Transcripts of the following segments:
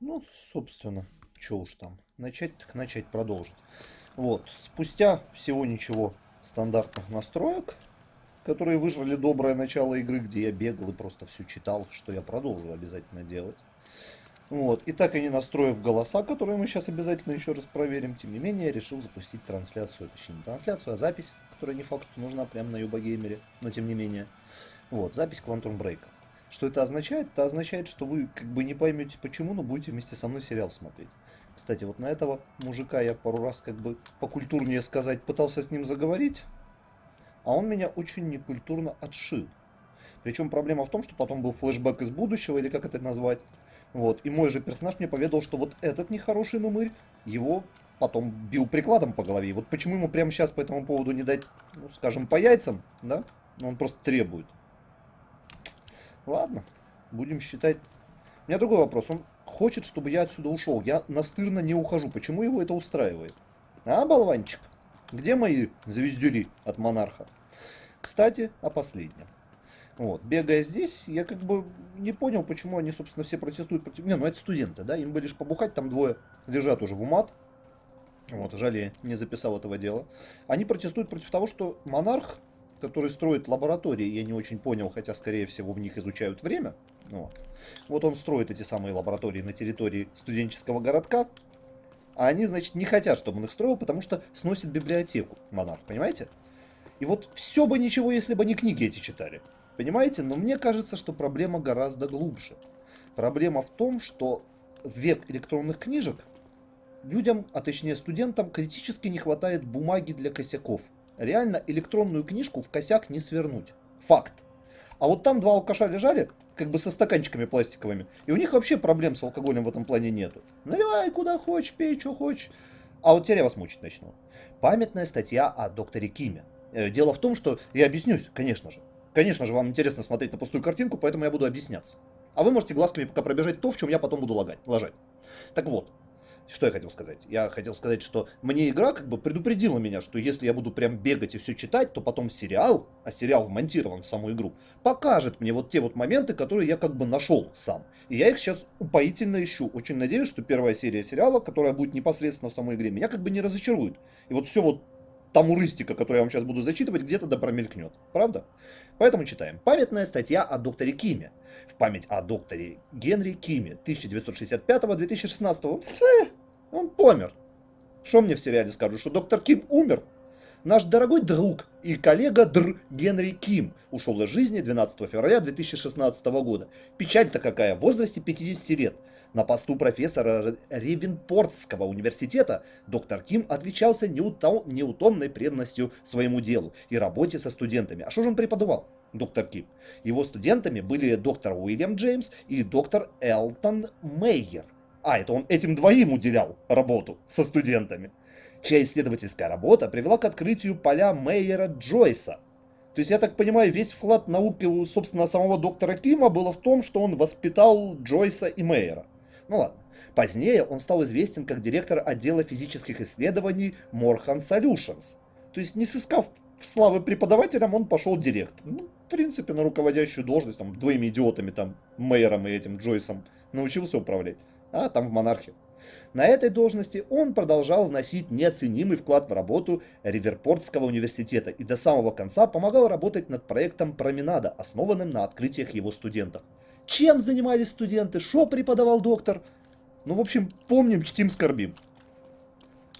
Ну, собственно, что уж там. Начать так начать, продолжить. Вот, спустя всего ничего стандартных настроек, которые выжрали доброе начало игры, где я бегал и просто все читал, что я продолжу обязательно делать. Вот, и так и не настроив голоса, которые мы сейчас обязательно еще раз проверим, тем не менее, я решил запустить трансляцию, точнее не трансляцию, а запись, которая не факт, что нужна прямо на Юбогеймере, но тем не менее. Вот, запись Quantum Break. Что это означает? Это означает, что вы как бы не поймете почему, но будете вместе со мной сериал смотреть. Кстати, вот на этого мужика я пару раз как бы покультурнее сказать пытался с ним заговорить, а он меня очень некультурно отшил. Причем проблема в том, что потом был флешбэк из будущего, или как это назвать. Вот. И мой же персонаж мне поведал, что вот этот нехороший нумырь, его потом бил прикладом по голове. Вот почему ему прямо сейчас по этому поводу не дать, ну, скажем, по яйцам, да? Он просто требует. Ладно, будем считать. У меня другой вопрос. Он хочет, чтобы я отсюда ушел. Я настырно не ухожу. Почему его это устраивает? А, болванчик? Где мои звездюли от монарха? Кстати, о последнем. Вот, бегая здесь, я как бы не понял, почему они, собственно, все протестуют против... Не, ну это студенты, да, им бы лишь побухать, там двое лежат уже в умат. Вот, жаль, я не записал этого дела. Они протестуют против того, что монарх, который строит лаборатории, я не очень понял, хотя, скорее всего, в них изучают время. Вот, вот он строит эти самые лаборатории на территории студенческого городка, а они, значит, не хотят, чтобы он их строил, потому что сносит библиотеку монарх, понимаете? И вот все бы ничего, если бы они книги эти читали. Понимаете? Но мне кажется, что проблема гораздо глубже. Проблема в том, что в век электронных книжек людям, а точнее студентам, критически не хватает бумаги для косяков. Реально электронную книжку в косяк не свернуть. Факт. А вот там два алкаша лежали, как бы со стаканчиками пластиковыми, и у них вообще проблем с алкоголем в этом плане нету. Наливай куда хочешь, пей, что хочешь. А вот теперь я вас мучить начну. Памятная статья о докторе Киме. Э, дело в том, что... Я объяснюсь, конечно же. Конечно же, вам интересно смотреть на пустую картинку, поэтому я буду объясняться. А вы можете глазками пока пробежать то, в чем я потом буду лагать, ложать. Так вот, что я хотел сказать? Я хотел сказать, что мне игра как бы предупредила меня, что если я буду прям бегать и все читать, то потом сериал, а сериал вмонтирован в саму игру, покажет мне вот те вот моменты, которые я как бы нашел сам. И я их сейчас упоительно ищу. Очень надеюсь, что первая серия сериала, которая будет непосредственно в самой игре, меня как бы не разочарует. И вот все вот тамуристика, которую я вам сейчас буду зачитывать, где-то да промелькнет. Правда? Поэтому читаем. Памятная статья о докторе Киме. В память о докторе Генри Киме 1965-2016. Он помер. Что мне в сериале скажут, что доктор Ким умер? Наш дорогой друг и коллега Др Генри Ким ушел из жизни 12 февраля 2016 года. Печаль-то какая, в возрасте 50 лет. На посту профессора Ревенпортского университета доктор Ким отличался неутомной преданностью своему делу и работе со студентами. А что же он преподавал? доктор Ким. Его студентами были доктор Уильям Джеймс и доктор Элтон Мейер. А, это он этим двоим уделял работу со студентами чья исследовательская работа привела к открытию поля Мейера Джойса. То есть, я так понимаю, весь вклад науки, собственно, самого доктора Кима было в том, что он воспитал Джойса и Мейера. Ну ладно. Позднее он стал известен как директор отдела физических исследований Morhan Solutions. То есть, не сыскав славы преподавателям, он пошел директор. Ну, в принципе, на руководящую должность, там, двоими идиотами, там, Мейером и этим Джойсом научился управлять. А там в монархии. На этой должности он продолжал вносить неоценимый вклад в работу Риверпортского университета и до самого конца помогал работать над проектом «Променада», основанным на открытиях его студентов. Чем занимались студенты, что преподавал доктор? Ну, в общем, помним, чтим, скорбим.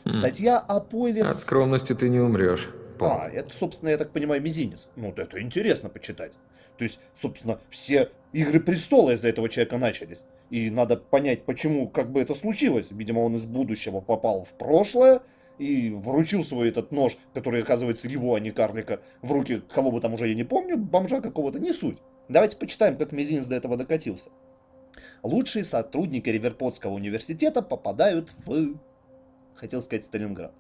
Хм. Статья о Пойле... От скромности ты не умрешь. А, это, собственно, я так понимаю, мизинец. Ну, это интересно почитать. То есть, собственно, все Игры Престола из-за этого человека начались. И надо понять, почему, как бы это случилось. Видимо, он из будущего попал в прошлое и вручил свой этот нож, который, оказывается, его, а не карлика, в руки кого бы там уже я не помню, бомжа какого-то, не суть. Давайте почитаем, как Мизинец до этого докатился. Лучшие сотрудники Риверпотского университета попадают в... Хотел сказать Сталинград.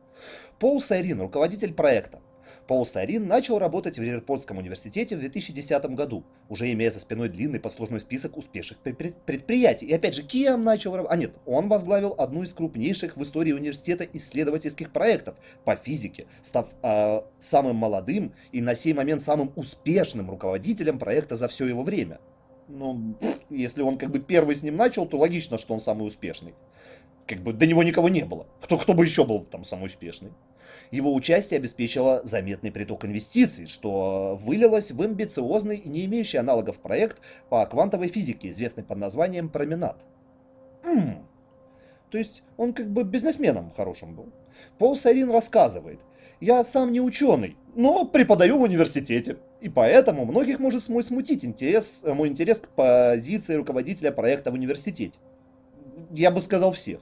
Пол Сайрин, руководитель проекта. Пол Сарин начал работать в Риверпортском университете в 2010 году, уже имея за спиной длинный послужной список успешных предприятий. И опять же, кем начал? А нет, он возглавил одну из крупнейших в истории университета исследовательских проектов по физике, став э, самым молодым и на сей момент самым успешным руководителем проекта за все его время. Ну, если он как бы первый с ним начал, то логично, что он самый успешный. Как бы до него никого не было. Кто, кто бы еще был там самый успешный? Его участие обеспечило заметный приток инвестиций, что вылилось в амбициозный и не имеющий аналогов проект по квантовой физике, известный под названием «Променад». М-м. То есть он как бы бизнесменом хорошим был. Пол Сайрин рассказывает, я сам не ученый, но преподаю в университете. И поэтому многих может мой смутить интерес, мой интерес к позиции руководителя проекта в университете. Я бы сказал всех.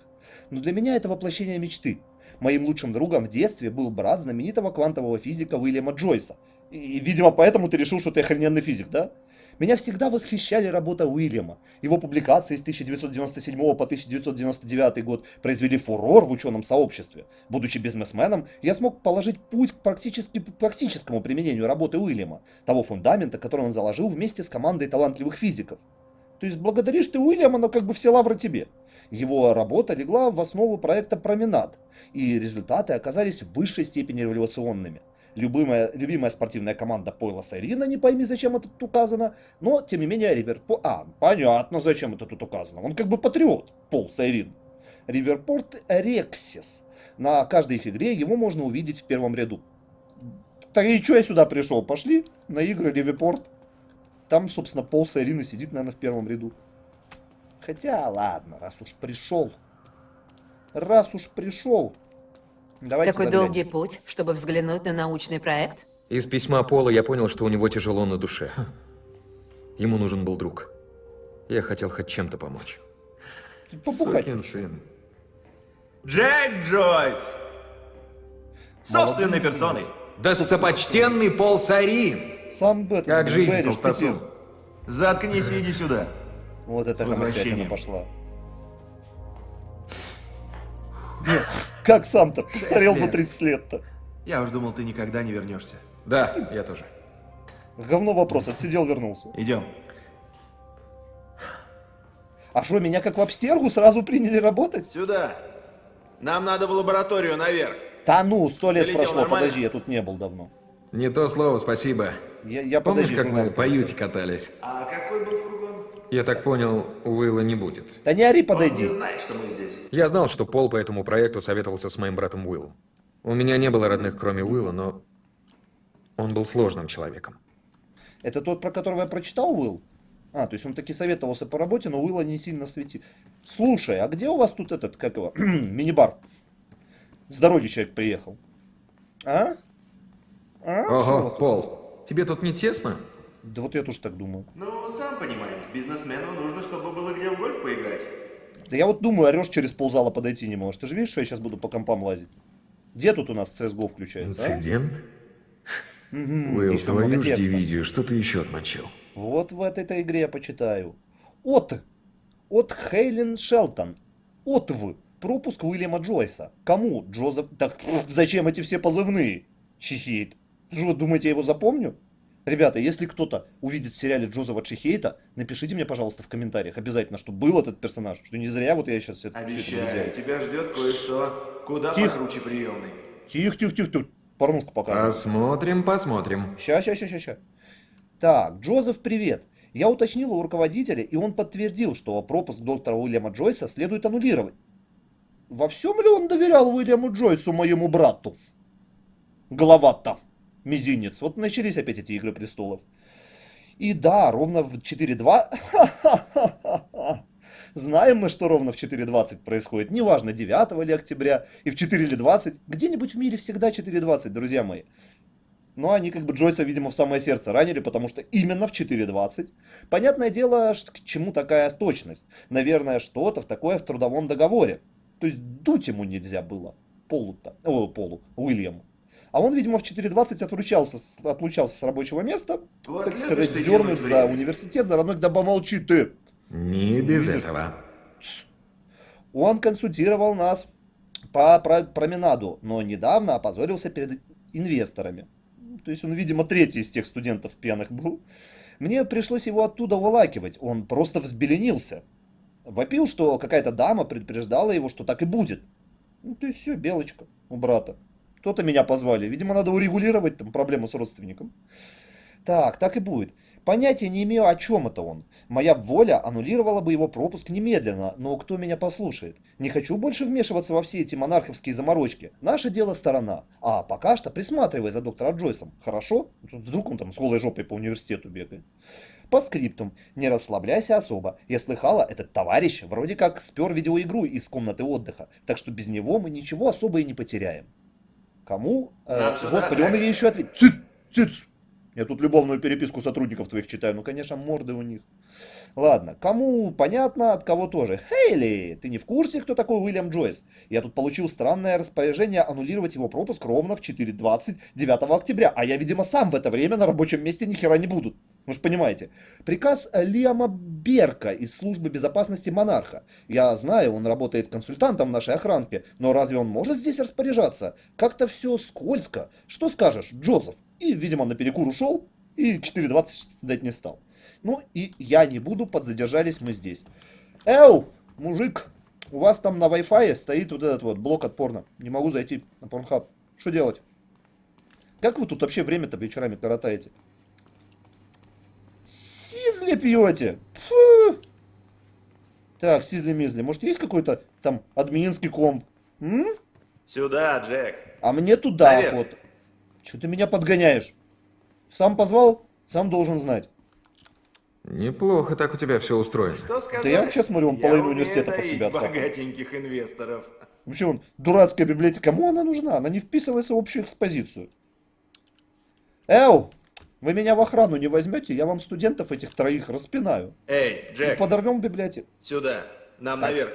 Но для меня это воплощение мечты. Моим лучшим другом в детстве был брат знаменитого квантового физика Уильяма Джойса. И, видимо, поэтому ты решил, что ты охрененный физик, да? Меня всегда восхищали работа Уильяма. Его публикации с 1997 по 1999 год произвели фурор в ученом сообществе. Будучи бизнесменом, я смог положить путь к практически практическому применению работы Уильяма, того фундамента, который он заложил вместе с командой талантливых физиков. То есть благодаришь ты Уильяма, но как бы все лавры тебе. Его работа легла в основу проекта «Променад», и результаты оказались в высшей степени революционными. Любимая, любимая спортивная команда Пойла Сайрина, не пойми, зачем это тут указано, но, тем не менее, Риверпорт... А, понятно, зачем это тут указано. Он как бы патриот, Пол Сайрин. Риверпорт Рексис. На каждой их игре его можно увидеть в первом ряду. Так и что я сюда пришел? Пошли на игры Риверпорт. Там, собственно, Пол Сайрин и сидит, наверное, в первом ряду. Хотя, ладно, раз уж пришел. Раз уж пришел. Давайте Такой заглянем. долгий путь, чтобы взглянуть на научный проект? Из письма Пола я понял, что у него тяжело на душе. Ему нужен был друг. Я хотел хоть чем-то помочь. Сукин сын. Джек Джойс! Собственной персоной. Достопочтенный Пол Сарин! Сам Бэт, как жизнь, толстосум. Заткнись и иди сюда. Вот это хамосятина пошла. Нет, как сам-то? Постарел за 30 лет-то. Я уж думал, ты никогда не вернешься. Да, я тоже. Говно вопрос, отсидел, вернулся. Идем. А что, меня как в обстергу сразу приняли работать? Сюда. Нам надо в лабораторию наверх. Да ну, сто лет Долетел прошло, нормально? подожди, я тут не был давно. Не то слово, спасибо. Я, я Помнишь, подожди, как мы по юте катались? А какой был я так понял, Уилла не будет. Да не ори, подойди. Он не знает, что мы здесь. Я знал, что Пол по этому проекту советовался с моим братом Уиллом. У меня не было родных, кроме Уилла, но он был сложным человеком. Это тот, про которого я прочитал, Уилл? А, то есть он таки советовался по работе, но Уилла не сильно светил. Слушай, а где у вас тут этот, как его, мини-бар? С дороги человек приехал. А? а? Ого, Пол, тебе тут не тесно? Да вот я тоже так думаю. Ну, сам понимаешь, бизнесмену нужно, чтобы было где в гольф поиграть. Да я вот думаю, орешь через ползала подойти не можешь. Ты же видишь, что я сейчас буду по компам лазить? Где тут у нас CSGO включается, а? Инцидент? А? Угу, Уилл, твою ж дивизию, что ты еще отмочил? Вот в этой игре я почитаю. От. От Хейлен Шелтон. От в. Пропуск Уильяма Джойса. Кому? Джозеф... Так зачем эти все позывные? Чихейт. Что, вы думаете, я его запомню? Ребята, если кто-то увидит в сериале Джозефа Чехейта, напишите мне, пожалуйста, в комментариях обязательно, что был этот персонаж, что не зря вот я сейчас это Обещаю, все это тебя ждет кое-что куда тих. покруче приемный. Тихо, тихо, тихо, тихо. Порнушку показывай. Посмотрим, посмотрим. Ща, ща, ща, ща, ща. Так, Джозеф, привет. Я уточнил у руководителя, и он подтвердил, что пропуск доктора Уильяма Джойса следует аннулировать. Во всем ли он доверял Уильяму Джойсу, моему брату? Голова-то мизинец. Вот начались опять эти Игры Престолов. И да, ровно в 4.2... Знаем мы, что ровно в 4.20 происходит. Неважно, 9 или октября, и в 4 или 20. Где-нибудь в мире всегда 4.20, друзья мои. Но они как бы Джойса, видимо, в самое сердце ранили, потому что именно в 4.20. Понятное дело, к чему такая точность. Наверное, что-то в такое в трудовом договоре. То есть дуть ему нельзя было. Полу-то. О, Полу. Уильяму. А он, видимо, в 4.20 отлучался, отлучался с рабочего места, вот так сказать, дернуть за университет, за родной, да помолчи ты. Не без Видишь? этого. Он консультировал нас по променаду, но недавно опозорился перед инвесторами. То есть он, видимо, третий из тех студентов пьяных был. Мне пришлось его оттуда вылакивать, он просто взбеленился. Вопил, что какая-то дама предупреждала его, что так и будет. Ну, то есть все, белочка у брата. Кто-то меня позвали. Видимо, надо урегулировать там проблему с родственником. Так, так и будет. Понятия не имею, о чем это он. Моя воля аннулировала бы его пропуск немедленно, но кто меня послушает? Не хочу больше вмешиваться во все эти монарховские заморочки. Наше дело сторона. А пока что присматривай за доктором Джойсом, хорошо? Вдруг он там с голой жопой по университету бегает. По скриптум. Не расслабляйся особо. Я слыхала, этот товарищ вроде как спер видеоигру из комнаты отдыха, так что без него мы ничего особо и не потеряем. Кому? Э, господи, он ей еще ответил. Цит, циц. Я тут любовную переписку сотрудников твоих читаю. Ну, конечно, морды у них. Ладно, кому понятно, от кого тоже. Хейли, ты не в курсе, кто такой Уильям Джойс? Я тут получил странное распоряжение аннулировать его пропуск ровно в 4.20 9 октября, а я, видимо, сам в это время на рабочем месте ни хера не буду. Вы же понимаете. Приказ Лиама Берка из службы безопасности Монарха. Я знаю, он работает консультантом нашей охранке, но разве он может здесь распоряжаться? Как-то все скользко. Что скажешь, Джозеф? И, видимо, на перекур ушел и 4.20 дать не стал. Ну и я не буду, подзадержались мы здесь. Эу, мужик, у вас там на Wi-Fi стоит вот этот вот блок от порно. Не могу зайти на Pornhub. Что делать? Как вы тут вообще время-то вечерами коротаете? Сизли пьете? Фу. Так, сизли-мизли. Может, есть какой-то там админский комп? М? Сюда, Джек. А мне туда Наверх. охота. Че ты меня подгоняешь? Сам позвал, сам должен знать. Неплохо так у тебя все устроено. Что сказать? я вообще смотрю, он Я половину университета под себя откапывает. богатеньких инвесторов. Вообще, он, дурацкая библиотека, кому она нужна? Она не вписывается в общую экспозицию. Эу, вы меня в охрану не возьмете, я вам студентов этих троих распинаю. Эй, Джек, подорвем библиотеку. сюда. Нам Так. наверх.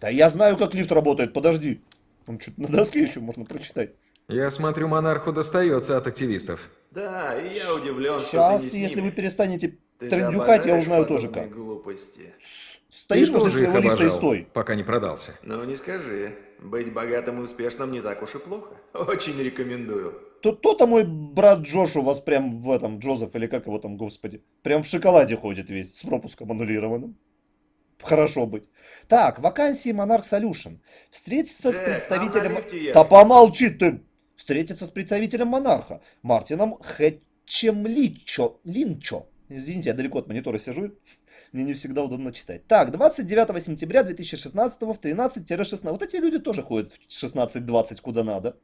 Да я знаю, как лифт работает, подожди. Он что-то на доске еще можно прочитать. Я смотрю, монарху достается от активистов. Да, и я удивлен, что Сейчас, ты не если вы перестанете Ты же трендюхать, я узнаю тоже как. глупости. Стоишь Ты возле тоже их своего лифта и стой. пока не продался. Ну, не скажи. Быть богатым и успешным не так уж и плохо. Очень рекомендую. Тут то-то мой брат Джош у вас прям в этом, Джозеф, или как его там, господи, прям в шоколаде ходит весь, с пропуском аннулированным. Хорошо быть. Так, вакансии Monarch Solution. Встретиться с Джек, представителем... Да помолчи ты! Встретиться с представителем Монарха, Мартином Хэтчем Личо. Линчо. Извините, я далеко от монитора сижу. Мне не всегда удобно читать. Так, 29 сентября 2016 в 13-16. Вот эти люди тоже ходят в 16-20 куда надо.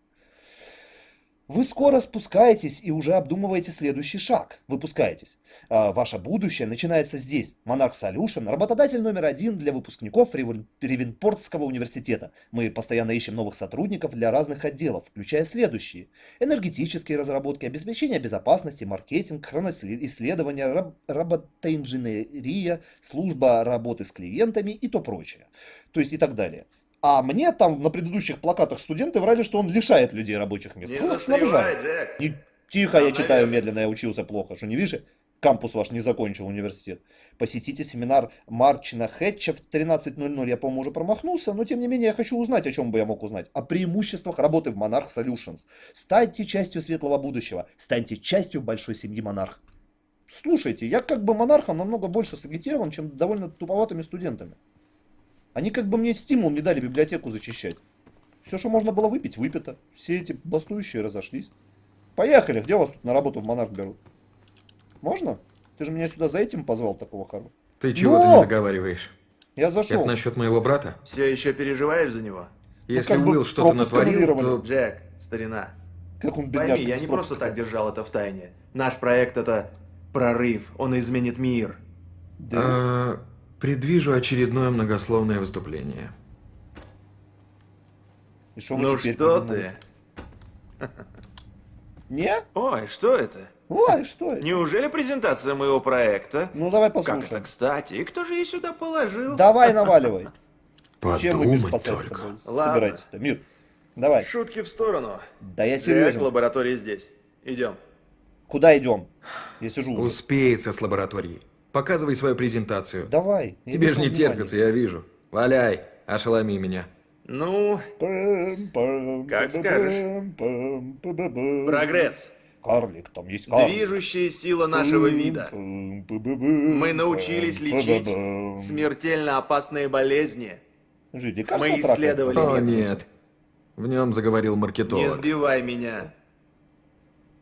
Вы скоро спускаетесь и уже обдумываете следующий шаг. Выпускаетесь. А, Ваше будущее начинается здесь. Monarch Solution – работодатель номер один для выпускников Ревен- Ревенпортского университета. Мы постоянно ищем новых сотрудников для разных отделов, включая следующие. Энергетические разработки, обеспечение безопасности, маркетинг, хроноисследования, раб- роботоинженерия, служба работы с клиентами и то прочее. То есть и так далее. А мне там на предыдущих плакатах студенты врали, что он лишает людей рабочих мест. Не Он их снабжает. Не- Тихо, я читаю медленно, я учился плохо. Что не видишь? Кампус ваш не закончил университет. Посетите семинар Марчина Хэтча в 13.00. Я, по-моему, уже промахнулся, но тем не менее я хочу узнать, о чем бы я мог узнать. О преимуществах работы в Monarch Solutions. Станьте частью светлого будущего. Станьте частью большой семьи Монарх. Слушайте, я как бы монархом намного больше сагитирован, чем довольно туповатыми студентами. Они как бы мне стимул не дали библиотеку зачищать. Все, что можно было выпить, выпито. Все эти бастующие разошлись. Поехали, где вас тут на работу в Монарх берут? Можно? Ты же меня сюда за этим позвал, такого хорошего. Ты чего-то Но! не договариваешь. Я Это зашел. насчет моего брата? Все еще переживаешь за него? Если бы Уилл что-то натворил, то... Джек, старина. Как он Пойми, бедняжка я без не просто так держал это в тайне. Наш проект это прорыв. Он изменит мир. Да. А, предвижу очередное многословное выступление. И шо Ну что ты? Не? Ой, что это? Ой, что это? Неужели презентация моего проекта? Ну давай Как это, послушаем. кстати? И кто же ее сюда положил? Давай наваливай. Чем вы спасать собой? Ладно. Собираетесь-то? Мир. Давай. Шутки в сторону. Да я серьезно. лаборатория здесь. Идем. Куда идем? Я сижу уже. Успеется с лабораторией. Показывай свою презентацию. Давай. Тебе же не терпится, я вижу. Валяй, ошеломи меня. Ну. Как скажешь. прогресс. Карлик, там есть карлик. Движущая сила нашего вида. Мы научились лечить смертельно опасные болезни. Лекарства Мы исследовали О, нет. В нем заговорил Не маркетолог. сбивай меня.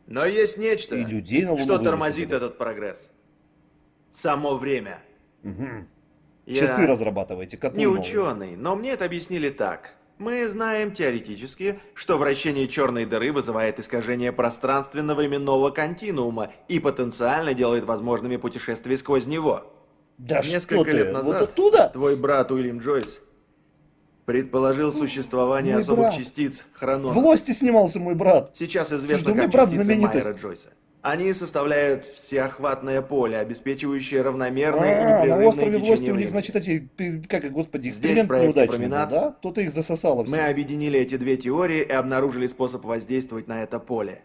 Но есть нечто, что тормозит этот прогресс. Само время. Мгм. Я Часы разрабатываете, котлы не ученый, но мне это объяснили так. Мы знаем теоретически, что вращение черной дыры вызывает искажение пространственно-временного континуума и потенциально делает возможными путешествия сквозь него. Да Несколько что ты, лет назад вот оттуда? твой брат Уильям Джойс предположил существование Мой особых брат. частиц В хронона. Лости снимался мой брат. Сейчас известно меня как брат частицы знаменитость. Майера Джойса. Они составляют всеохватное поле, обеспечивающее равномерное и А, на непрерывное острове течение Власти у них, значит, эти, как, их, господи, эксперимент неудачный да? Кто-то их засосало все. Мы объединили эти две теории и обнаружили способ воздействовать на это поле.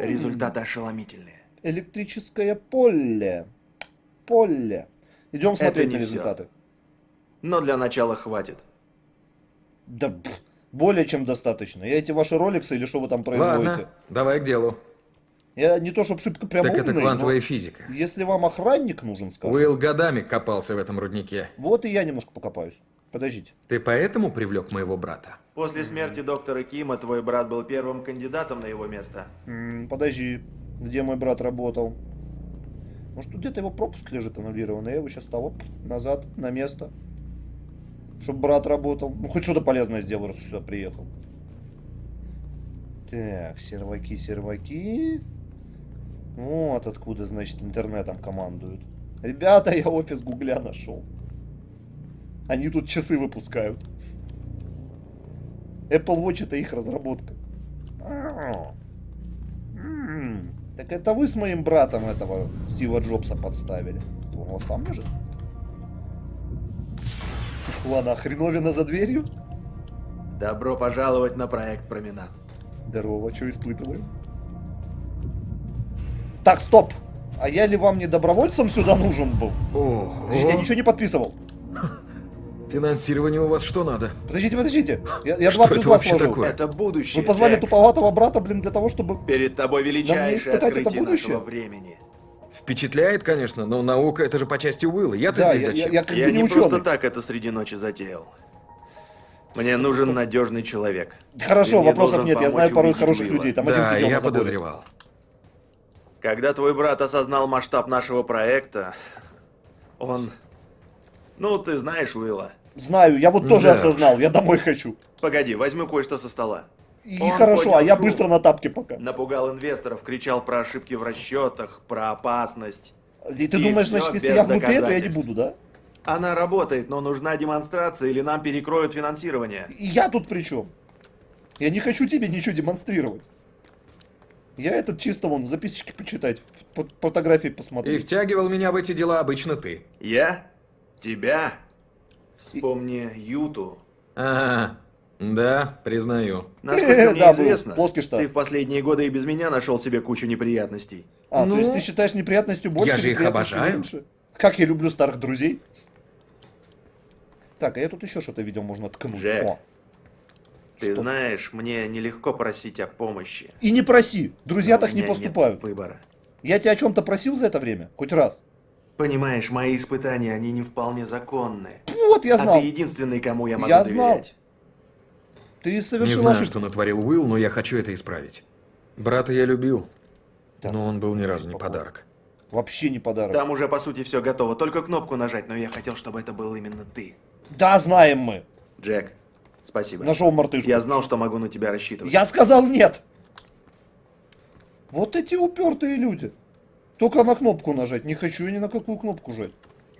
Результаты ошеломительные. Электрическое поле. Поле. Идем смотреть на результаты. Но для начала хватит. Да более чем достаточно. Я эти ваши роликсы или что вы там производите? Ладно, давай к делу. Я не то, чтобы шибко прям так это умный, квантовая но физика. если вам охранник нужен, скажем, Уилл годами копался в этом руднике. вот и я немножко покопаюсь. Подождите. Ты поэтому привлек моего брата? После смерти доктора Кима твой брат был первым кандидатом на его место. Подожди. Где мой брат работал? Может, тут где-то его пропуск лежит аннулированный. Я его сейчас того назад, на место. Чтобы брат работал. Ну, хоть что-то полезное сделал, раз сюда приехал. Так, серваки, серваки. Вот откуда, значит, интернетом командуют. Ребята, я офис Гугля нашел. Они тут часы выпускают. Apple Watch это их разработка. А. М, Так это вы с моим братом этого Стива Джобса подставили. Он у вас там лежит? На хреновина за дверью? Добро пожаловать на проект Променад. Здорово, что испытываем? Так, стоп! А я ли вам не добровольцем сюда нужен был? Ого! Подождите, я ничего не подписывал. Финансирование у вас что надо? Подождите, подождите. Я, я Что два плюс это два вообще сложил. такое? Это будущее. Вы позвали Джек. туповатого брата, блин, для того, чтобы... Перед тобой величайшее испытать это будущее? времени. Впечатляет, конечно, но наука это же по части Уилла. Я-то Да, здесь я, я- зачем? я как Я бы не не ученый. просто так это среди ночи затеял. Мне нужен надежный человек. Хорошо, вопросов нет. Я знаю порой убедить хороших Уилла. людей. Там один да, сидел я подозревал. Когда твой брат осознал масштаб нашего проекта, он... Ну, ты знаешь Уилла. Знаю, я вот тоже Да. осознал. Я домой хочу. Погоди, возьму кое-что со стола. И Он хорошо, а я шум. быстро на тапке пока. Напугал инвесторов, кричал про ошибки в расчетах, про опасность. И ты И думаешь, значит, если я глупее, то я не буду, да? Она работает, но нужна демонстрация, или нам перекроют финансирование. И я тут при чем? Я не хочу тебе ничего демонстрировать. Я этот чисто вон записочки почитать, фо- фотографии И посмотреть. втягивал меня в эти дела обычно ты. Я? Тебя? Вспомни Юту. Ага, да, признаю. Насколько мне да, известно, Плоский штат. ты в последние годы и без меня нашел себе кучу неприятностей. А, Ну, то есть ты считаешь неприятностью больше, я же их обожаю. меньше? Как я люблю старых друзей. Так, а я тут еще что-то видел, можно ткнуть. Джек. О. Ты Что? знаешь, мне нелегко просить о помощи. И не проси, друзья Но у так не поступают. выбора. Я тебя о чем-то просил за это время? Хоть раз? Понимаешь, мои испытания, они не вполне законны. Вот, я а знал. ты единственный, кому я могу Я знал. доверять. Ты Не совершил знаю, ошибку. что натворил Уилл, но я хочу это исправить. Брата я любил, Так, но он был ни разу не подарок. Вообще не подарок. Там уже, по сути, все готово. Только кнопку нажать, но я хотел, чтобы это был именно ты. Да, знаем мы. Джек, спасибо. Нашел мартышку. Я знал, что могу на тебя рассчитывать. Я сказал нет. Вот эти упертые люди. Только на кнопку нажать. Не хочу я ни на какую кнопку жать.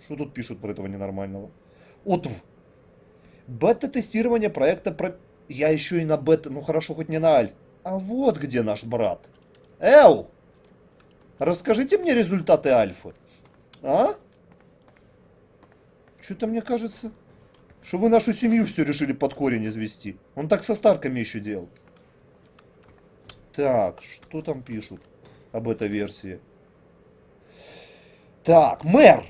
Что тут пишут про этого ненормального? Отв. Бета-тестирование проекта про... Я еще и на бета... Ну хорошо, хоть не на альф. А вот где наш брат. Эл! Расскажите мне результаты альфы. А? Что-то мне кажется, что вы нашу семью все решили под корень извести. Он так со Старками еще делал. Так, что там пишут об этой версии? Так, мэр!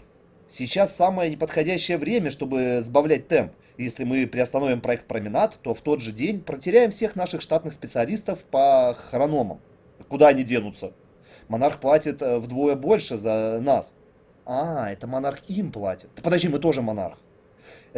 Сейчас самое неподходящее время, чтобы сбавлять темп. Если мы приостановим проект Променад, то в тот же день протеряем всех наших штатных специалистов по хрономам. Куда они денутся? Монарх платит э, вдвое больше за нас. А, это монарх им платит. Да подожди, мы тоже монарх.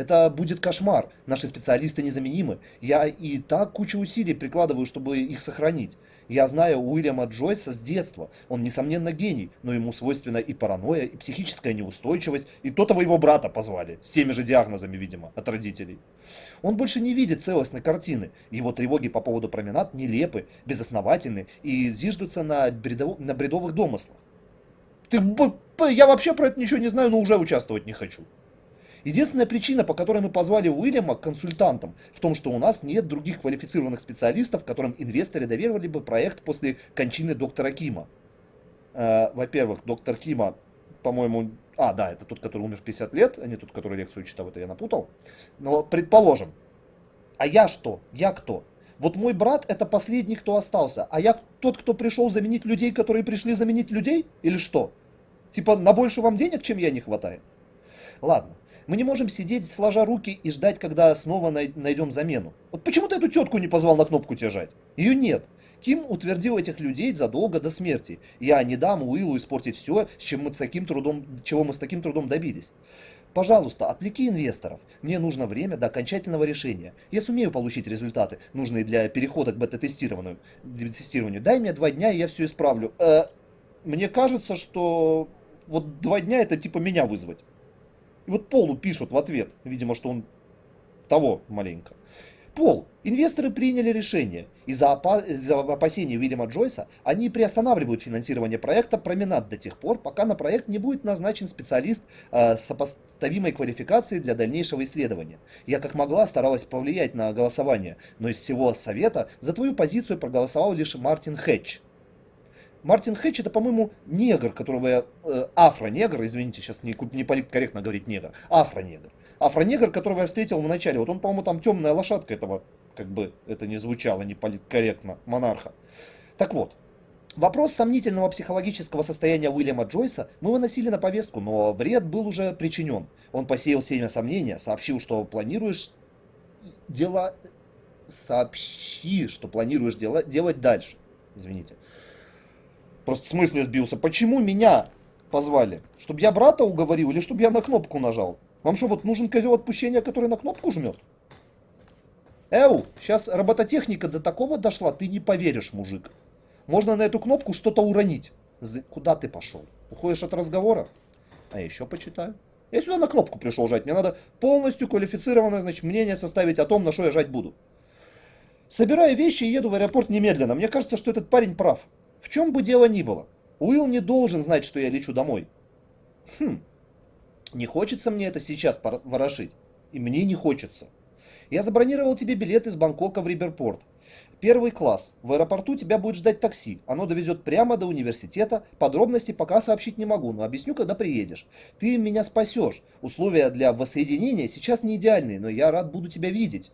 Это будет кошмар. Наши специалисты незаменимы. Я и так кучу усилий прикладываю, чтобы их сохранить. Я знаю Уильяма Джойса с детства. Он, несомненно, гений, но ему свойственна и паранойя, и психическая неустойчивость, и то-то его брата позвали, с теми же диагнозами, видимо, от родителей. Он больше не видит целостной картины. Его тревоги по поводу променад нелепы, безосновательны и зиждутся на, бредов... на бредовых домыслах. Ты, я вообще про это ничего не знаю, но уже участвовать не хочу. Единственная причина, по которой мы позвали Уильяма консультантом, в том, что у нас нет других квалифицированных специалистов, которым инвесторы доверили бы проект после кончины доктора Кима. Э, Во-первых, доктор Кима, по-моему, а, да, это тот, который умер в 50 лет, а не тот, который лекцию читал, это я напутал. Но предположим, а я что? Я кто? Вот мой брат это последний, кто остался, а я тот, кто пришел заменить людей, которые пришли заменить людей? Или что? Типа на больше вам денег, чем я, не хватает? Ладно. Мы не можем сидеть, сложа руки и ждать, когда снова найдем замену. Вот почему ты эту тетку не позвал на кнопку держать? Ее нет. Ким утвердил этих людей задолго до смерти. Я не дам Уиллу испортить все, с чем мы с таким трудом, чего мы с таким трудом добились. Пожалуйста, отвлеки инвесторов. Мне нужно время до окончательного решения. Я сумею получить результаты, нужные для перехода к бета-тестированию. Дай мне два дня, и я все исправлю. Э, мне кажется, что вот два дня это типа меня вызвать. И вот Полу пишут в ответ, видимо, что он того маленько. Пол, инвесторы приняли решение. Из-за опа из опасений Уильяма Джойса они приостанавливают финансирование проекта «Променад» до тех пор, пока на проект не будет назначен специалист э, сопоставимой квалификацией для дальнейшего исследования. Я как могла старалась повлиять на голосование, но из всего совета за твою позицию проголосовал лишь Мартин Хэтч. Мартин Хэтч это, по-моему, негр, которого я... Э, афро-негр, извините, сейчас не, не политкорректно говорить негр. Афро-негр. Афро-негр, которого я встретил в начале. Вот он, по-моему, там темная лошадка этого, как бы это не звучало не политкорректно, монарха. Так вот, Вопрос сомнительного психологического состояния Уильяма Джойса мы выносили на повестку, но вред был уже причинен. Он посеял семя сомнения, сообщил, что планируешь дела... Сообщи, что планируешь дела... делать дальше. Извините. Просто в смысле сбился. Почему меня позвали? Чтобы я брата уговорил или чтобы я на кнопку нажал? Вам что, вот нужен козел отпущения, который на кнопку жмет? Эу, сейчас робототехника до такого дошла, ты не поверишь, мужик. Можно на эту кнопку что-то уронить. Куда ты пошел? Уходишь от разговора? А еще почитаю. Я сюда на кнопку пришел жать. Мне надо полностью квалифицированное значит, мнение составить о том, на что я жать буду. Собираю вещи и еду в аэропорт немедленно. Мне кажется, что этот парень прав. В чем бы дело ни было, Уилл не должен знать, что я лечу домой. Хм, не хочется мне это сейчас ворошить. И мне не хочется. Я забронировал тебе билет из Бангкока в Риберпорт. Первый класс. В аэропорту тебя будет ждать такси. Оно довезет прямо до университета. Подробности пока сообщить не могу, но объясню, когда приедешь. Ты меня спасешь. Условия для воссоединения сейчас не идеальные, но я рад буду тебя видеть.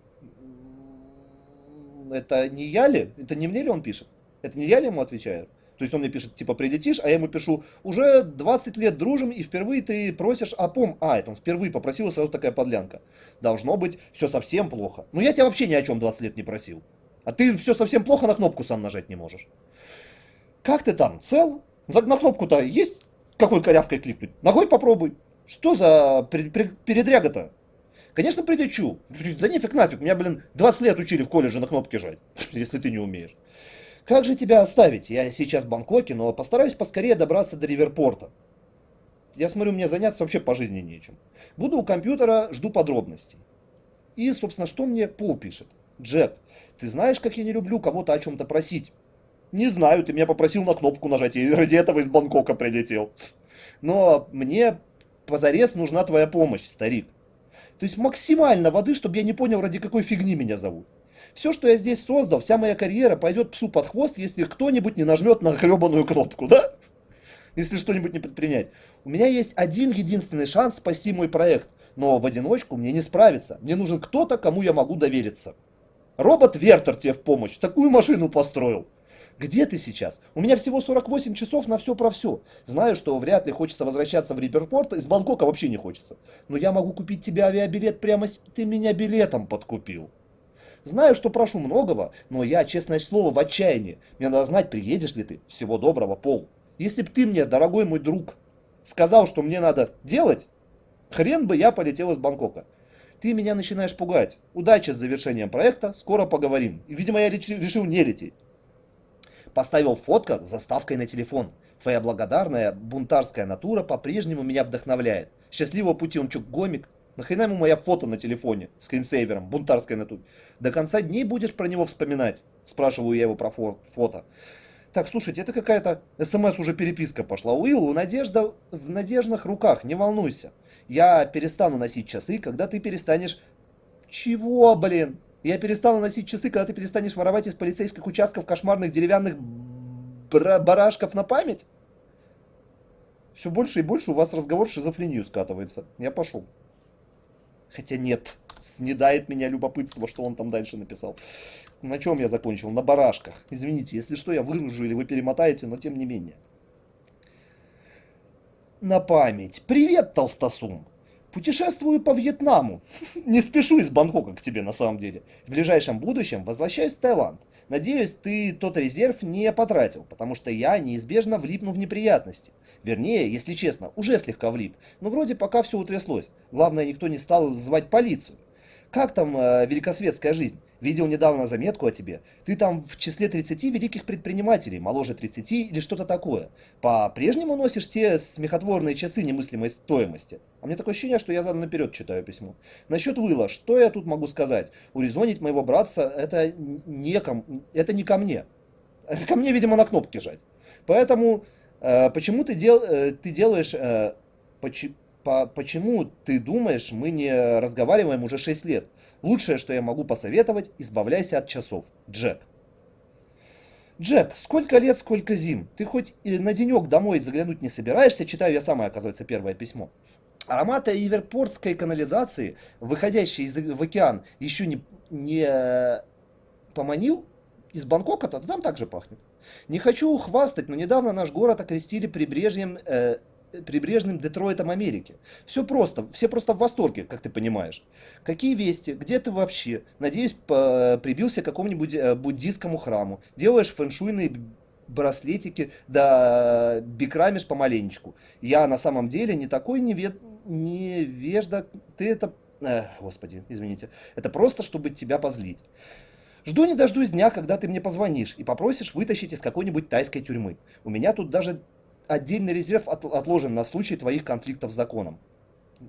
Это не я ли? Это не мне ли он пишет? Это не я ему отвечаю? То есть он мне пишет, типа, прилетишь, а я ему пишу, уже 20 лет дружим, и впервые ты просишь о пом... А, это он впервые попросил, и сразу такая подлянка. Должно быть все совсем плохо. Ну я тебя вообще ни о чем 20 лет не просил. А ты все совсем плохо, на кнопку сам нажать не можешь. Как ты там, цел? На кнопку-то есть какой корявкой кликнуть? Ногой попробуй. Что за передряга-то? Конечно, прилечу. За нефиг нафиг. Меня, блин, 20 лет учили в колледже на кнопке жать, если ты не умеешь. Как же тебя оставить? Я сейчас в Бангкоке, но постараюсь поскорее добраться до Риверпорта. Я смотрю, мне заняться вообще по жизни нечем. Буду у компьютера, жду подробностей. И, собственно, что мне Пол пишет? Джек, ты знаешь, как я не люблю кого-то о чем-то просить? Не знаю, ты меня попросил на кнопку нажать, и ради этого из Бангкока прилетел. Но мне позарез нужна твоя помощь, старик. То есть максимально воды, чтобы я не понял, ради какой фигни меня зовут. Все, что я здесь создал, вся моя карьера пойдет псу под хвост, если кто-нибудь не нажмет на гребаную кнопку, да? Если что-нибудь не предпринять. У меня есть один единственный шанс спасти мой проект, но в одиночку мне не справиться. Мне нужен кто-то, кому я могу довериться. Робот Вертер тебе в помощь. Такую машину построил. Где ты сейчас? У меня всего 48 часов на все про все. Знаю, что вряд ли хочется возвращаться в Риперпорт, из Бангкока вообще не хочется. Но я могу купить тебе авиабилет прямо с... Ты меня билетом подкупил. Знаю, что прошу многого, но я, честное слово, в отчаянии. Мне надо знать, приедешь ли ты. Всего доброго, Пол. Если б ты мне, дорогой мой друг, сказал, что мне надо делать, хрен бы я полетел из Бангкока. Ты меня начинаешь пугать. Удачи с завершением проекта, скоро поговорим. Видимо, я решил не лететь. Поставил фотка с заставкой на телефон. Твоя благодарная бунтарская натура по-прежнему меня вдохновляет. Счастливого пути, чё, гомик? Нахрена ему моя фото на телефоне, скринсейвером, бунтарской натуре? До конца дней будешь про него вспоминать? Спрашиваю я его про фо фото. Так, слушайте, это какая-то смс уже переписка пошла. Уилл, надежда в надежных руках, не волнуйся. Я перестану носить часы, когда ты перестанешь... Чего, блин? Я перестану носить часы, когда ты перестанешь воровать из полицейских участков кошмарных деревянных барашков на память? Все больше и больше у вас разговор шизофрению скатывается. Я пошел. Хотя нет, снедает меня любопытство, что он там дальше написал. На чем я закончил? На барашках. Извините, если что, я выгружу или вы перемотаете, но тем не менее. На память. Привет, Толстосум. Путешествую по Вьетнаму. Не спешу из Бангкока к тебе на самом деле. В ближайшем будущем возвращаюсь в Таиланд. Надеюсь, ты тот резерв не потратил, потому что я неизбежно влипну в неприятности. Вернее, если честно, уже слегка влип. Но вроде пока все утряслось. Главное, никто не стал звать полицию. Как там э, великосветская жизнь? Видел недавно заметку о тебе. Ты там в числе 30 великих предпринимателей, моложе 30 или что-то такое. По-прежнему носишь те смехотворные часы немыслимой стоимости. А мне такое ощущение, что я задом наперед читаю письмо. Насчет Выла, что я тут могу сказать? Урезонить моего братца это не, ко, это не ко мне. Ко мне, видимо, на кнопки жать. Поэтому э, почему ты, дел, э, ты делаешь... Э, поч, по, почему ты думаешь, мы не разговариваем уже 6 лет? Лучшее, что я могу посоветовать, избавляйся от часов. Джек. Джек, сколько лет, сколько зим. Ты хоть и на денек домой заглянуть не собираешься? Читаю я самое, оказывается, первое письмо. Ароматы Иверпортской канализации, выходящей из, в океан, еще не, не поманил? Из Бангкока-то там также пахнет. Не хочу хвастать, но недавно наш город окрестили прибрежьем э, прибрежным Детройтом Америки. Все просто, все просто в восторге, как ты понимаешь. Какие вести? Где ты вообще? Надеюсь, прибился к какому-нибудь э, буддийскому храму. Делаешь фэншуйные браслетики, да бикрамишь помаленечку. Я на самом деле не такой невед... невежда. Ты это... Э, господи, извините. Это просто, чтобы тебя позлить. Жду не дождусь дня, когда ты мне позвонишь и попросишь вытащить из какой-нибудь тайской тюрьмы. У меня тут даже отдельный резерв от, отложен на случай твоих конфликтов с законом.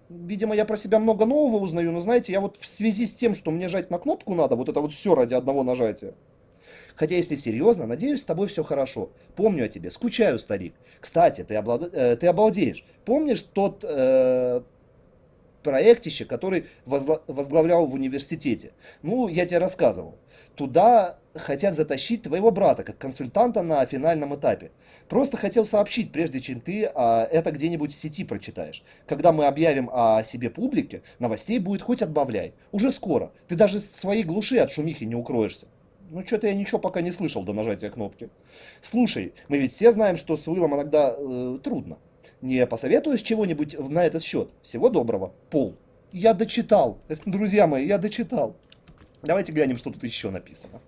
Видимо, я про себя много нового узнаю, но знаете, я вот в связи с тем, что мне жать на кнопку надо, вот это вот все ради одного нажатия. Хотя, если серьезно, надеюсь, с тобой все хорошо. Помню о тебе, скучаю, старик. Кстати, ты, облад... э, ты обалдеешь. Помнишь тот э, проектище, который возгла... возглавлял в университете? Ну, я тебе рассказывал. Туда хотят затащить твоего брата как консультанта на финальном этапе. Просто хотел сообщить, прежде чем ты а, это где-нибудь в сети прочитаешь. Когда мы объявим о себе публике, новостей будет хоть отбавляй. Уже скоро. Ты даже с своей глуши от шумихи не укроешься. Ну, что-то я ничего пока не слышал до нажатия кнопки. Слушай, мы ведь все знаем, что с Уиллом иногда э, трудно. Не посоветуешь чего-нибудь на этот счет? Всего доброго. Пол. Я дочитал. Друзья мои, я дочитал. Давайте глянем, что тут еще написано.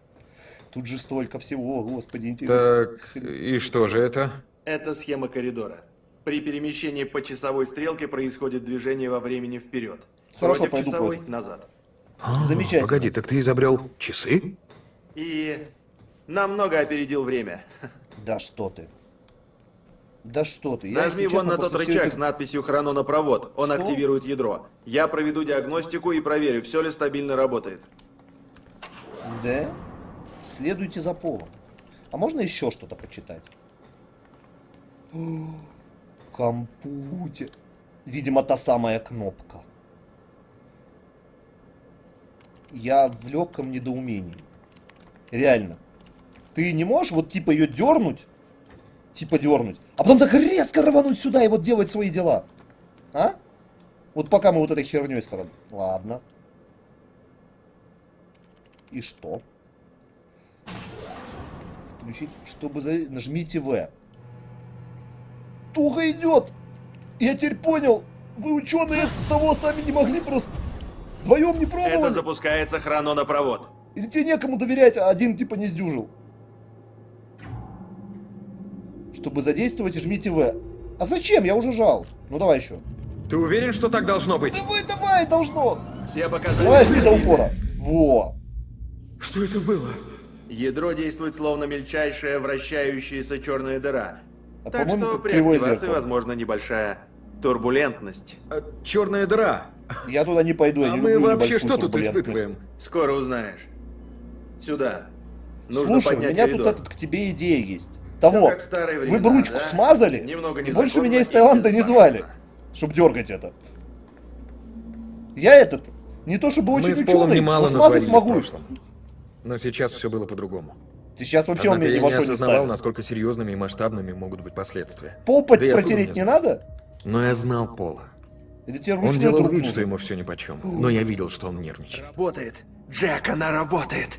Тут же столько всего, господи, интересно. Так, и что же это? Это схема коридора. При перемещении по часовой стрелке происходит движение во времени вперед. Хорошо, Против часовой против. назад. А, Замечательно. Погоди, так ты изобрел часы? И намного опередил время. Да что ты. Да что ты. Я, Нажми вон на тот рычаг это... с надписью «Хрононопровод». Он что? активирует ядро. Я проведу диагностику и проверю, все ли стабильно работает. Да? Следуйте за полом. А можно еще что-то почитать? Компьютер. Видимо, та самая кнопка. Я в легком недоумении. Реально. Ты не можешь вот типа ее дернуть? Типа дернуть. А потом так резко рвануть сюда и вот делать свои дела. А? Вот пока мы вот этой херней стороны. Ладно. И что? Включить, чтобы за... Нажмите В. Туго идет! Я теперь понял! Вы ученые того сами не могли просто... Вдвоем не пробовали? Это запускается хрононопровод. Или тебе некому доверять, а один типа не сдюжил? Чтобы задействовать, жмите В. А зачем? Я уже жал. Ну давай еще. Ты уверен, что так должно быть? Давай, давай, должно. Все показания... Давай, жми до упора. Во. Что это было? Ядро действует словно мельчайшая вращающаяся черная дыра. А, так что при активации зеркало. возможна небольшая турбулентность. черная дыра. Я туда не пойду, я А не мы вообще что тут испытываем? Скоро узнаешь. Сюда. Нужно Слушай, у меня коридор. тут этот, к тебе идея есть. Того, вы времена, бы ручку да? смазали, Немного и больше меня из Таиланда не звали, чтобы дергать это. Я этот, не то чтобы очень мы ученый, но смазать могу. Но сейчас все было по-другому. Сейчас вообще Однако он меня ни я во не что не осознавал, ставит. насколько серьезными и масштабными могут быть последствия. Пол Да протереть не надо? Но я знал Пола. Он делал вид, что ему все нипочем. Но я видел, что он нервничает. Работает. Джек, она работает.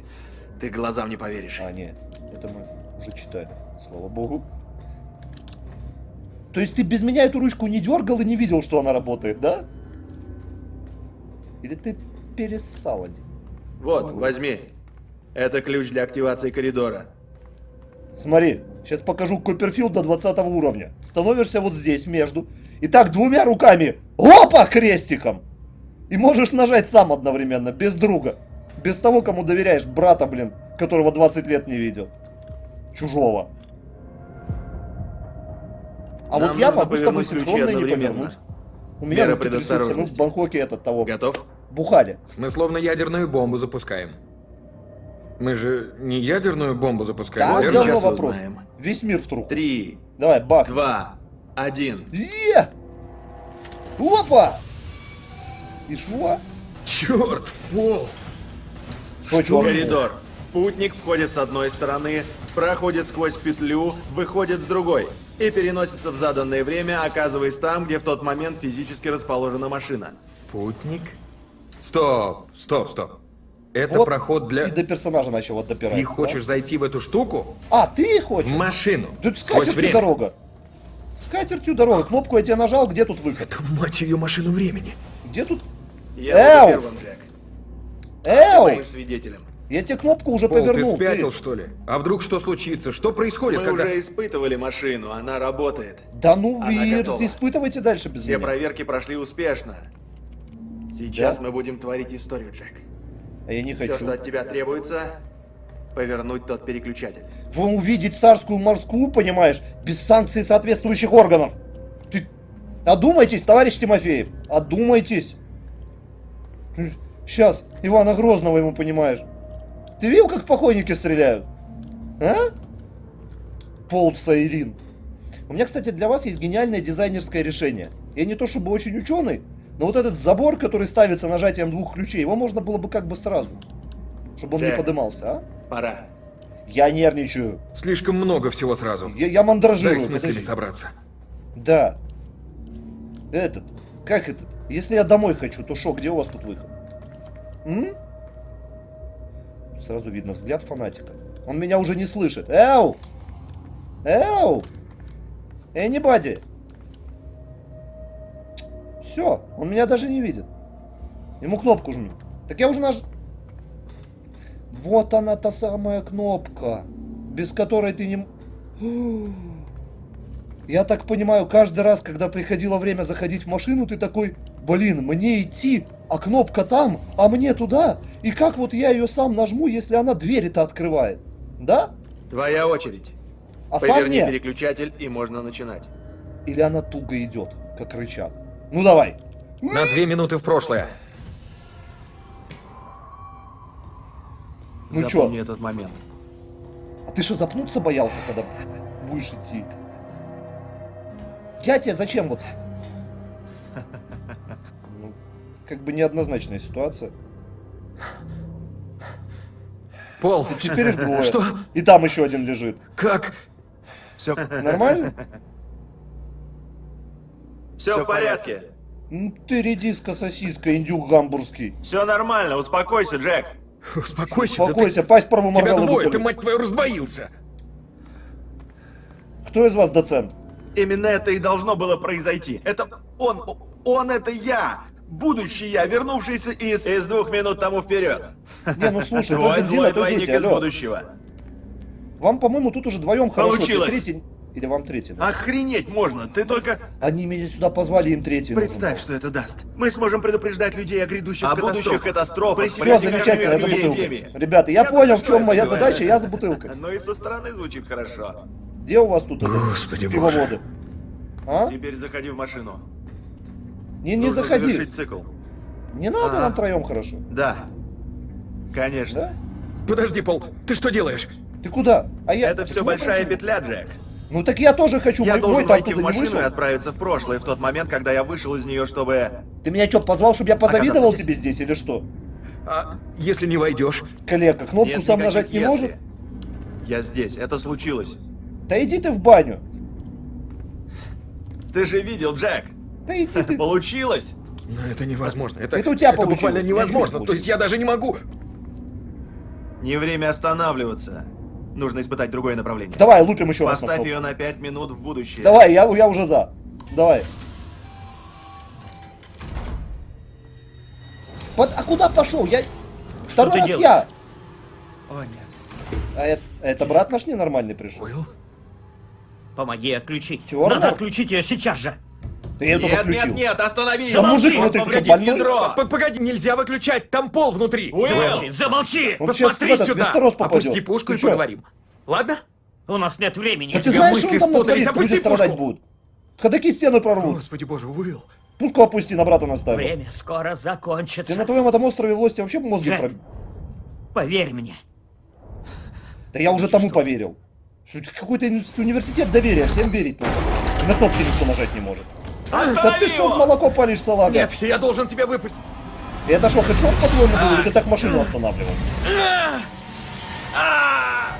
Ты глазам не поверишь. А, нет, это мы уже читали, слава богу. То есть ты без меня эту ручку не дергал и не видел, что она работает, да? Или ты перессал один? Вот, возьми. Это ключ для активации коридора. Смотри, сейчас покажу Копперфилд до 20 уровня. Становишься вот здесь, между. И так двумя руками. Опа, крестиком. И можешь нажать сам одновременно, без друга. Без того, кому доверяешь, брата, блин, которого 20 лет не видел. Чужого. А Нам вот я могу с тобой синхронно не повернуть. У меня Мера мы в. Бангкоке этот того Готов? бухали. Мы словно ядерную бомбу запускаем. Мы же не ядерную бомбу запускаем, Да, сейчас вопрос. узнаем. Весь мир в труху. Три, Давай, бах. два, один. Е! Опа! И шо? Черт, Пол! Что, чё? Коридор. Путник входит с одной стороны, проходит сквозь петлю, выходит с другой и переносится в заданное время, оказываясь там, где в тот момент физически расположена машина. Путник? Стоп, стоп, стоп. Это Вот проход для... И до персонажа начал вот допирать. Ты да? хочешь зайти в эту штуку? А, ты В хочешь? машину. Тут с Сквозь катертью время. дорога. С катертью дорога. Кнопку я тебе нажал, где тут выход? Это, мать ее, машину времени. Где тут? Я Эу! первым, Джек. Эу! Моим свидетелем. Я тебе кнопку уже Пол, ты повернул. спятил, что ли? А вдруг что случится? Что происходит, Мы когда... уже испытывали машину, она работает. Да ну Она вы готова. испытывайте дальше без Все меня. проверки прошли успешно. Сейчас Да? мы будем творить историю, Джек. А я не Все, хочу. что от тебя требуется, повернуть тот переключатель. Вы увидеть царскую морскую, понимаешь, без санкций соответствующих органов. Ты... Одумайтесь, товарищ Тимофеев. Одумайтесь. Сейчас Ивана Грозного ему понимаешь. Ты видел, как покойники стреляют? А? Пол Сайрин. У меня, кстати, для вас есть гениальное дизайнерское решение. Я не то чтобы очень ученый, но вот этот забор, который ставится нажатием двух ключей, его можно было бы как бы сразу. Чтобы он не Джек. подымался, а? Пора. Я нервничаю. Слишком много всего сразу. Я, я мандражирую. Дай с мыслями подожди. собраться. Да. Этот. Как этот? Если я домой хочу, то шо, где у вас тут выход? М? Сразу видно взгляд фанатика. Он меня уже не слышит. Эу! Эу! Anybody! Все, он меня даже не видит. Ему кнопку жму. Так я уже наж... Вот она, та самая кнопка, без которой ты не... Я так понимаю, каждый раз, когда приходило время заходить в машину, ты такой, блин, мне идти, а кнопка там, а мне туда. И как вот я ее сам нажму, если она двери-то открывает? Да? Твоя очередь. А сам Поверни нет. переключатель и можно начинать. Или она туго идет, как рычаг. Ну давай. На две минуты в прошлое. Ну Запомни чё? этот момент. А ты что, запнуться боялся, когда будешь идти? Я тебе зачем вот? Как бы неоднозначная ситуация. Пол, Теперь их двое. Что? И там еще один лежит. как? Все, Нормально? все в порядке. Ну ты редиска, сосиска, индюк гамбургский. Все нормально, успокойся, Джек. Успокойся, да ты- Успокойся, пасть Тебя проморгал и двое, ты, мать твою, раздвоился. Кто из вас доцент? Именно это и должно было произойти. Это он, он это я. Будущий я, вернувшийся из... Из двух минут тому вперед. Не, ну слушай, ну Твой злой двойник дети, из алло. будущего. Вам, по-моему, тут уже вдвоем хорошо. Получилось. третий- Или вам третий? нужен? Охренеть можно, ты только... Они меня сюда позвали, им третий нужен. Представь, что это даст. Мы сможем предупреждать людей о грядущих О катастрофах. будущих катастрофах, Все, замечательно, я за бутылкой. Ребята, я, Я понял, в чем это моя задача, я за бутылкой. Но и со стороны звучит хорошо. Где у вас тут это, Господи пивоводы? А? Теперь заходи в машину. Не, не Нужно заходи. завершить цикл. Не надо Ага. нам троем хорошо. Да. Конечно. Да? Подожди, Пол, ты что делаешь? Ты куда? А я... Это все большая против? петля, Джек. Ну так я тоже хочу, Я мой, должен мой войти в машину и отправиться в прошлое, в тот момент, когда я вышел из нее, чтобы... Ты меня что, позвал, чтобы я позавидовал тебе здесь или что? А если не войдешь? Коллега, кнопку Нет сам нажать не «если». может? Я здесь, это случилось. Да иди ты в баню. Ты же видел, Джек. Да иди ты. Получилось. Но это невозможно. Это, Это у тебя это буквально получилось. невозможно. Я То есть я даже не могу. Не время останавливаться. Нужно испытать другое направление. Давай, лупим еще раз на Поставь ее на 5 минут в будущее. Давай, я, я уже за. Давай. Под- а куда пошел? Я... Второй ты раз делаешь? я. О, нет. А это, это брат наш ненормальный пришел. Уилл? Помоги отключить. Тёрнер? Надо отключить ее сейчас же. Я только Нет, включил. нет, нет, останови! Замолчи, внутри, ты что, ядро! П- Погоди, нельзя выключать, там пол внутри. Уилл! Замолчи, замолчи! Он Посмотри этот сюда. Опусти пушку Ты и чё? поговорим. Ладно? У нас нет времени. Да ты знаешь, что он там натворит? опусти Люди страдать будут. Ходаки стены прорвут. Господи боже, Уилл. Пушку опусти, на брата наставил. Время скоро Ты закончится. на твоем этом острове власти вообще мозги проб... Поверь мне. Да я уже тому поверил. Что Какой-то уни- университет доверия, всем верить нужно. И На кнопки никто нажать не может. Да Останови ты что молоко палишь, салага? Нет, я должен тебя выпустить. Это что, хедшот, по-твоему, был, или ты так машину останавливал? А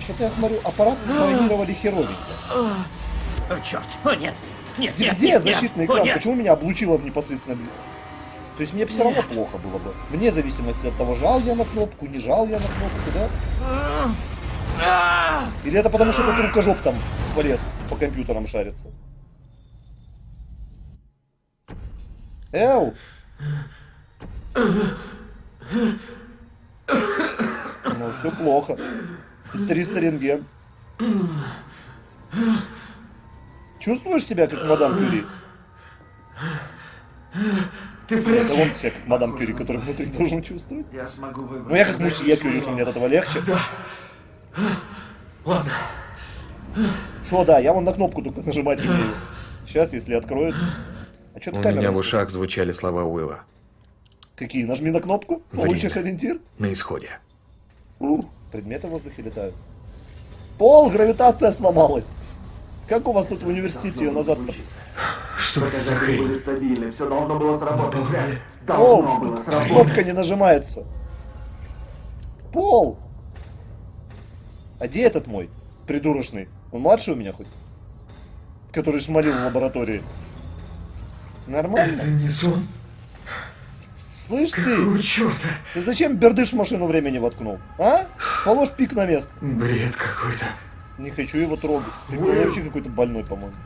что-то я смотрю, аппарат травмировали херовенько. О, черт. О, нет. Нет, нет, Где нет, защитный нет. О, экран? нет. Почему меня облучило в непосредственно... То есть мне все равно плохо было бы. Вне зависимости от того, жал я на кнопку, не жал я на кнопку, да? Или это потому, что этот рукожоп там полез по компьютерам шарится? Эу! Ну, все плохо. 300 рентген. Чувствуешь себя как мадам Кюри? Ты в Это порядке? он себя как мадам Кюри, который внутри должен чувствовать. Я смогу выбрать. Ну я как мусье Кюри, что мне от этого легче. Ладно. Шо, да, я вон на кнопку только нажимать не умею. Сейчас, если откроется. А что У ты камера? меня в ушах звучали слова Уилла. Какие? Нажми на кнопку, Время. получишь ориентир. На исходе. Ух, предметы в воздухе летают. Пол, гравитация сломалась. Как у вас тут в университете ее назад-то? Что это за хрень? стабильны, все должно было сработать. Пол, Должно было сработать. кнопка не нажимается. Пол! А где этот мой? Придурочный. Он младший у меня хоть? Который шмалил в лаборатории. Нормально? не сон. Слышь ты, Какого черта? ты зачем бердыш в машину времени воткнул? А? Положь пик на место. Бред какой-то. Не хочу его трогать. Ты вообще какой-то больной, по-моему.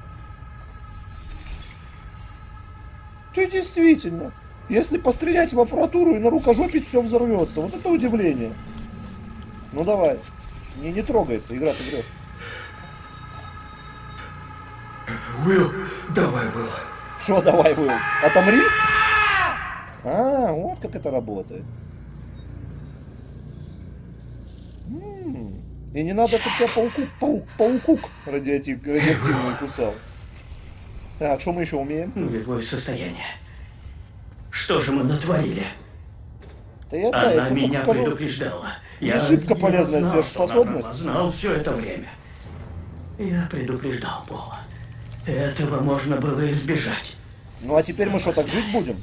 Ты действительно. Если пострелять в аппаратуру и на рукожопить, все взорвется. Вот это удивление. Ну давай. Не, не трогается, игра ты врешь. Уилл, давай, Уилл. Что давай, Уилл? Отомри? А, вот как это работает. М, И не надо, чтобы тебя пауку, паук, паукук радиоактив, радиоактивный кусал. Так, что мы еще умеем? Боевое состояние. Что же мы натворили? Да я, да, я Она тебе меня скажу. предупреждала. Я, шибко я полезная знал, сверхспособность. она знал все это время. Я предупреждал Пола. Этого можно было избежать. Ну а теперь мы что, так жить будем?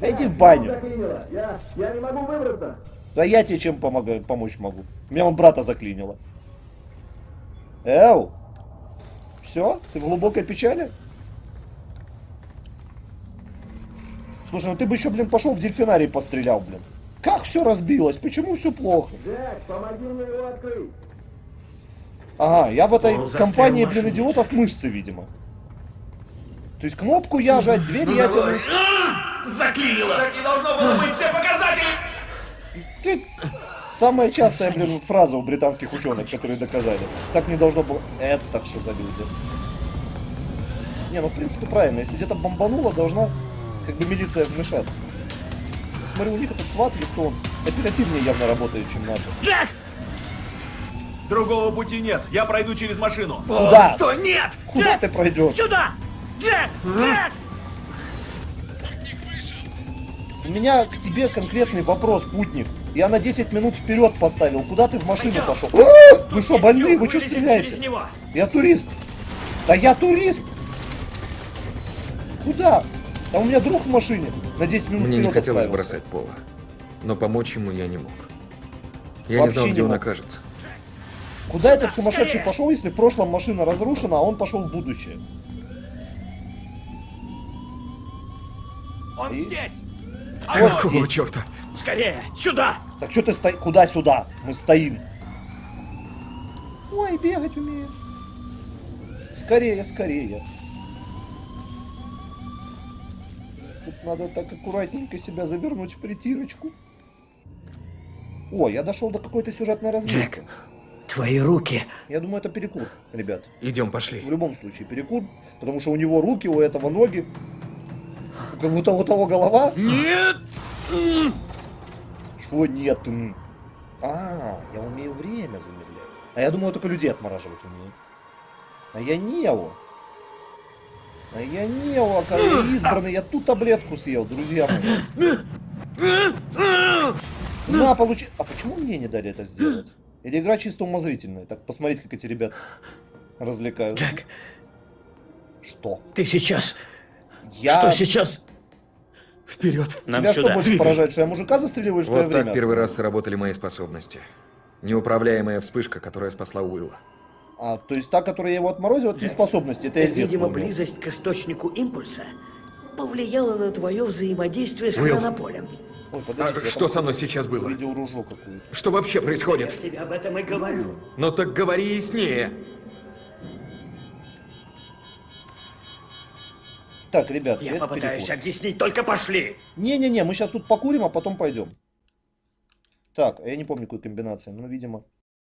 Иди в баню. Я, я не могу выбраться. Да я тебе чем помогаю, помочь могу. Меня он брата заклинило. Эу! Все? Ты в глубокой печали? Слушай, ну ты бы еще, блин, пошел в дельфинарий пострелял, блин. Как все разбилось? Почему все плохо? Джек, помоги мне его открыть. Ага, я в этой Он застрял компании, блин, идиотов мышцы, видимо. То есть кнопку я жать, дверь я тянуть. Заклинило! Так не должно было быть все показатели! Ты Самая частая, блин, фраза у британских ученых, которые доказали. Так не должно было. Это что за люди? Не, ну в принципе правильно. Если где-то бомбануло, должна как бы милиция вмешаться. Смотрю, у них этот сват или кто он оперативнее явно работает, чем наши. Джек! Другого пути нет. Я пройду через машину. Куда? Стой, нет! Куда Джек! ты пройдешь? Сюда! Джек! Джек! У меня к тебе конкретный вопрос, путник. Я на 10 минут вперед поставил. Куда ты в машину пошел? А! Вы что, больные? Вы что стреляете? Я турист. Да я турист. Куда? Там у меня друг в машине. На 10 минут Мне не хотелось отправился. бросать Пола. Но помочь ему я не мог. Я Вообще не знал, не где он мог. окажется. Куда этот сумасшедший скорее! пошел, если в прошлом машина разрушена, а он пошел в будущее? Он И- здесь! Вот Какого здесь. черта? Скорее! Сюда! Так что ты стоишь? Куда сюда? Мы стоим. Ой, бегать умею. Скорее, скорее. Тут надо так аккуратненько себя завернуть в притирочку. О, я дошел до какой-то сюжетной разметки. Джек, твои руки. Я думаю, это перекур, ребят. Идем, пошли. В любом случае перекур, потому что у него руки, у этого ноги, у кого-то у того голова. Нет! Что нет? А, я умею время замедлять. А я думаю, только людей отмораживать умею. А я Нео. А я Нео, короче, избранный. Я ту таблетку съел, друзья мои. На, получи... А почему мне не дали это сделать? Или игра чисто умозрительная? Так посмотреть, как эти ребята развлекаются. Джек, Что? ты сейчас... Я... Что сейчас? Вперед! Нам Тебя что сюда. больше поражает, что я мужика застреливаю, что я Вот время так первый раз сработали мои способности. Неуправляемая вспышка, которая спасла Уилла. А, то есть та, которая я его отморозил, это не способности, это я Видимо, умел. близость к источнику импульса повлияла на твое взаимодействие с Уилл. хронополем. Ой, А подождите, я что со мной сейчас было? Какую-то. Что вообще Я происходит? ж тебе об этом и говорю. Ну так говори яснее. Так, ребят, Я попытаюсь перекур. объяснить, только пошли! Не-не-не, мы сейчас тут покурим, а потом пойдем. Так, а я не помню, какой комбинации. Ну, видимо.